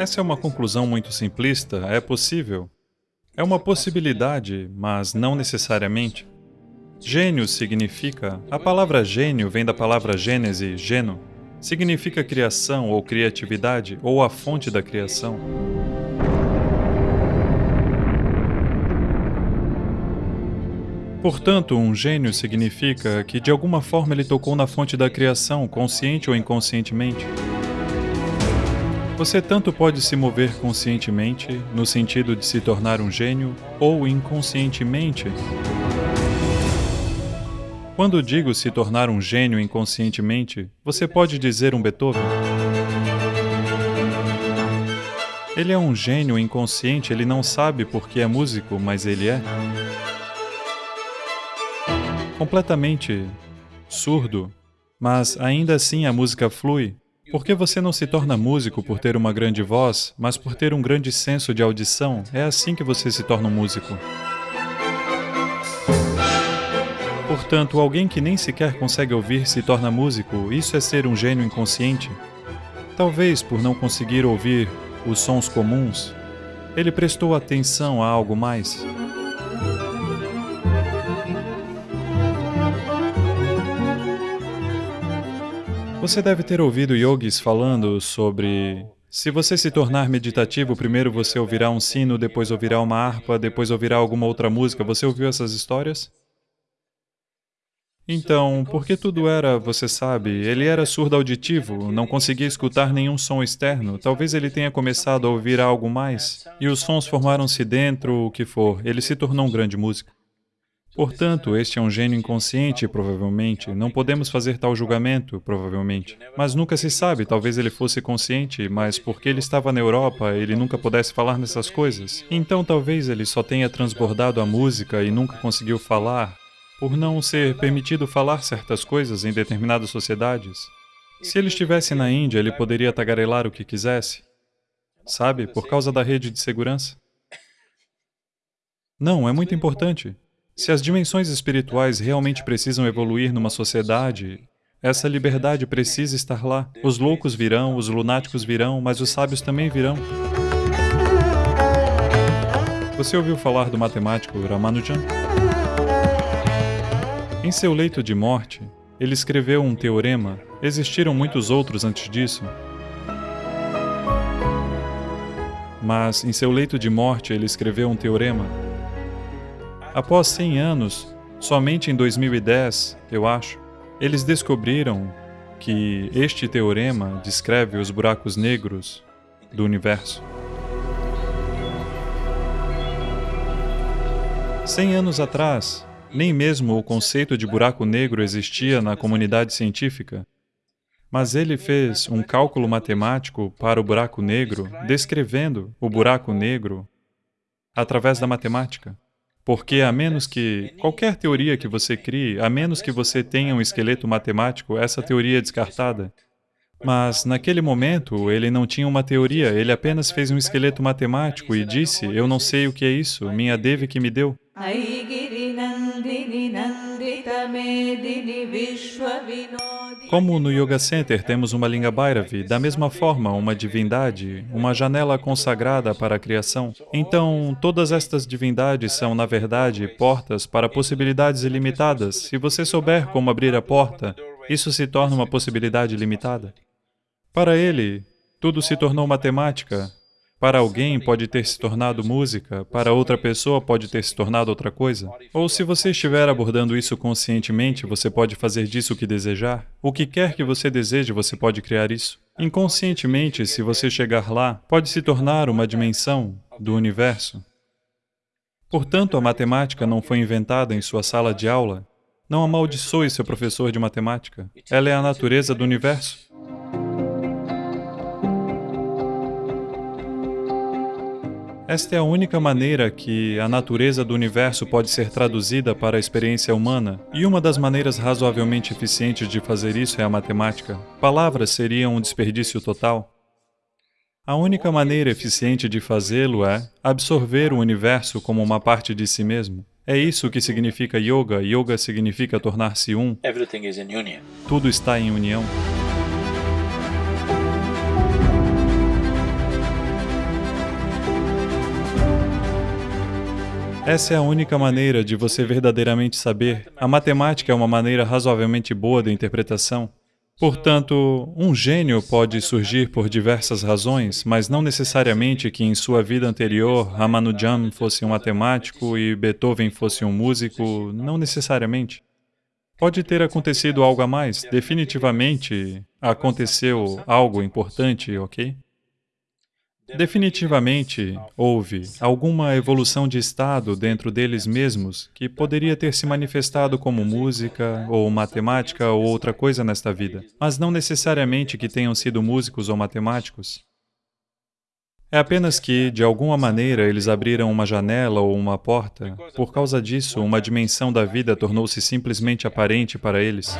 Essa é uma conclusão muito simplista, é possível. É uma possibilidade, mas não necessariamente. Gênio significa... A palavra gênio vem da palavra gênese, geno. Significa criação ou criatividade, ou a fonte da criação. Portanto, um gênio significa que de alguma forma ele tocou na fonte da criação, consciente ou inconscientemente. Você tanto pode se mover conscientemente, no sentido de se tornar um gênio, ou inconscientemente. Quando digo se tornar um gênio inconscientemente, você pode dizer um Beethoven. Ele é um gênio inconsciente, ele não sabe porque é músico, mas ele é. Completamente surdo, mas ainda assim a música flui, por que você não se torna músico por ter uma grande voz, mas por ter um grande senso de audição? É assim que você se torna um músico. Portanto, alguém que nem sequer consegue ouvir se torna músico, isso é ser um gênio inconsciente? Talvez por não conseguir ouvir os sons comuns, ele prestou atenção a algo mais. Você deve ter ouvido yogis falando sobre se você se tornar meditativo, primeiro você ouvirá um sino, depois ouvirá uma harpa, depois ouvirá alguma outra música. Você ouviu essas histórias? Então, porque tudo era, você sabe, ele era surdo auditivo, não conseguia escutar nenhum som externo, talvez ele tenha começado a ouvir algo mais, e os sons formaram-se dentro, o que for, ele se tornou um grande músico. Portanto, este é um gênio inconsciente, provavelmente. Não podemos fazer tal julgamento, provavelmente. Mas nunca se sabe, talvez ele fosse consciente, mas porque ele estava na Europa, ele nunca pudesse falar nessas coisas. Então talvez ele só tenha transbordado a música e nunca conseguiu falar, por não ser permitido falar certas coisas em determinadas sociedades. Se ele estivesse na Índia, ele poderia tagarelar o que quisesse. Sabe, por causa da rede de segurança. Não, é muito importante. Se as dimensões espirituais realmente precisam evoluir numa sociedade, essa liberdade precisa estar lá. Os loucos virão, os lunáticos virão, mas os sábios também virão. Você ouviu falar do matemático Ramanujan? Em seu leito de morte, ele escreveu um teorema. Existiram muitos outros antes disso. Mas, em seu leito de morte, ele escreveu um teorema Após 100 anos, somente em 2010, eu acho, eles descobriram que este teorema descreve os buracos negros do universo. 100 anos atrás, nem mesmo o conceito de buraco negro existia na comunidade científica, mas ele fez um cálculo matemático para o buraco negro, descrevendo o buraco negro através da matemática. Porque a menos que qualquer teoria que você crie, a menos que você tenha um esqueleto matemático, essa teoria é descartada. Mas, naquele momento, ele não tinha uma teoria, ele apenas fez um esqueleto matemático e disse, eu não sei o que é isso, minha Devi que me deu. Como no Yoga Center temos uma Linga Bhairavi, da mesma forma, uma divindade, uma janela consagrada para a criação, então todas estas divindades são, na verdade, portas para possibilidades ilimitadas. Se você souber como abrir a porta, isso se torna uma possibilidade limitada. Para ele, tudo se tornou matemática, para alguém pode ter se tornado música, para outra pessoa pode ter se tornado outra coisa. Ou se você estiver abordando isso conscientemente, você pode fazer disso o que desejar. O que quer que você deseje, você pode criar isso. Inconscientemente, se você chegar lá, pode se tornar uma dimensão do universo. Portanto, a matemática não foi inventada em sua sala de aula. Não amaldiçoe seu professor de matemática. Ela é a natureza do universo. Esta é a única maneira que a natureza do universo pode ser traduzida para a experiência humana, e uma das maneiras razoavelmente eficientes de fazer isso é a matemática. Palavras seriam um desperdício total. A única maneira eficiente de fazê-lo é absorver o universo como uma parte de si mesmo. É isso que significa yoga. Yoga significa tornar-se um. Tudo está em união. Essa é a única maneira de você verdadeiramente saber. A matemática é uma maneira razoavelmente boa de interpretação. Portanto, um gênio pode surgir por diversas razões, mas não necessariamente que em sua vida anterior Ramanujan fosse um matemático e Beethoven fosse um músico, não necessariamente. Pode ter acontecido algo a mais, definitivamente aconteceu algo importante, ok? Definitivamente houve alguma evolução de estado dentro deles mesmos que poderia ter se manifestado como música, ou matemática, ou outra coisa nesta vida, mas não necessariamente que tenham sido músicos ou matemáticos. É apenas que, de alguma maneira, eles abriram uma janela ou uma porta. Por causa disso, uma dimensão da vida tornou-se simplesmente aparente para eles.